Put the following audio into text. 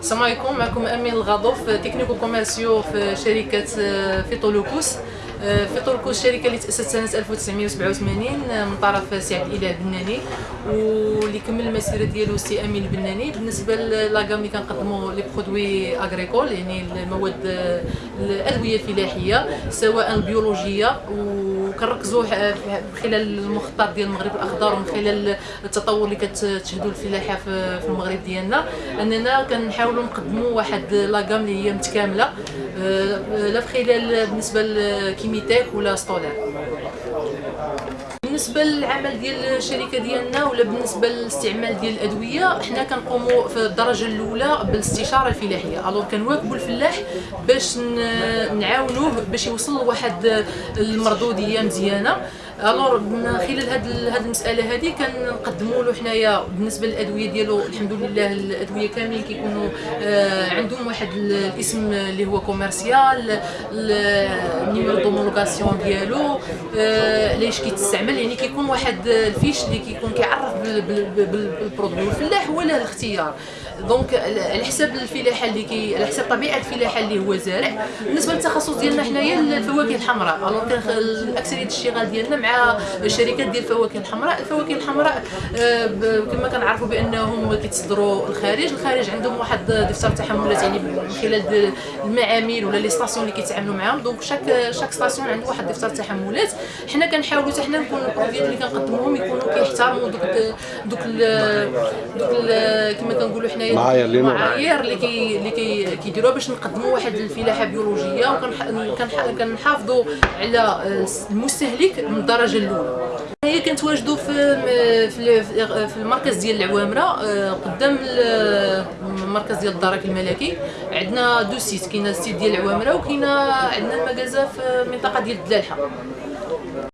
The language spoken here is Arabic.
السلام عليكم. معكم أمين الغضوف technico-commercial في شركة آه، Phytoloukkos Phytoloukkos Phytoloukkos شركه اللي تأسست سنة 1987 من طرف سعد الإله البناني واللي كمل المسيرة ديالو سي أمين البناني. بالنسبة la gamme اللي كنقدموا les produits agricoles يعني المواد الأدوية الفلاحية سواء البيولوجية وكنركزوا خلال المخطط ديال المغرب الأخضر ومن خلال التطور اللي كتشهدوا الفلاحة في المغرب ديالنا. أننا كنحاولوا نقدموا واحد لاكام اللي هي متكاملة. آه، لا في خلال بالنسبة imite cu lăstolea. بالنسبة للعمل ديال الشركة ديالنا ولا بالنسبة للاستعمال ديال الأدوية حنا كنقوموا في الدرجة الأولى بالاستشارة الفلاحية. ألوغ كنواكبوا الفلاح باش نعاونوه باش يوصل لواحد المردودية مزيانة. alors من خلال هاد هاد المسألة هذه كنقدموا له حنايا بالنسبة للأدوية ديالو الحمد لله الأدوية كاملين كيكونوا آه عندهم واحد الاسم اللي هو commercial ال numéro d'homologation ديالو آه ليش كيتستعمل يعني كيكون واحد ال fiche اللي كيكون كيعرف بال produit والفلاح هو له الاختيار. donc على حساب الفلاحة اللي كي على حساب طبيعة الفلاحة اللي هو زارع بالنسبة للتخصص ديالنا حنايا الفواكه الحمراء. alors الاكثريه الاشتغال ديالنا مع الشركات ديال الفواكه الحمراء الفواكه الحمراء آه، كما كنعرفوا بأنهم كيتصدروا الخارج. الخارج عندهم واحد دفتر تحملات يعني من خلال المعامل ولا les stations اللي كيتعاملوا معاهم. donc chaque chaque station عنده واحد دفتر تحملات. حنا كنحاولوا حتى حنا نكون البرودويات اللي كنقدموهم يكونوا كيحترموا دوك دوك دوك كما كنقولوا حنايا المعايير اللي كي اللي كي كيديروها باش نقدموا واحد الفلاحة بيولوجية وكنحافظوا على المستهلك من الدرجة الأولى. حنا كنتواجدوا في في في المركز ديال العوامرة آه، قدام المركز ديال الدرك الملكي. عندنا deux sites كاينة ال site ديال العوامرة وكاينة عندنا ال magasin في المنطقة ديال الدلالحة.